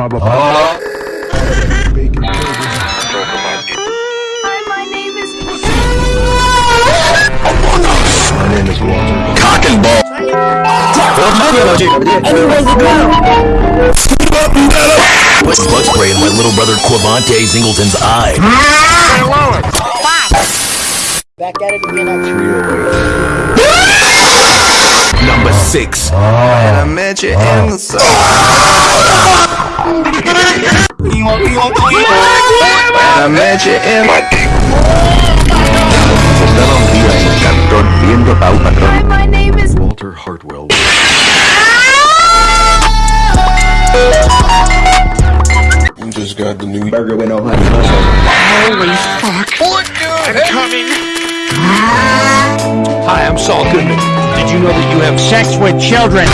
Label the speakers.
Speaker 1: Baba. Bacon burgers.
Speaker 2: Hi, my name is.
Speaker 1: My name is Walter.
Speaker 3: Cock and ball. Put bug spray in my little brother Quavante Zingleton's eye.
Speaker 4: Back at it again at
Speaker 3: Number six.
Speaker 5: And I met you in the sun. I
Speaker 2: my name is.
Speaker 1: Walter Hartwell. We just got the new
Speaker 6: Burger went over his
Speaker 7: Hi, I'm Saul Goodman. Did you know that you have sex with children?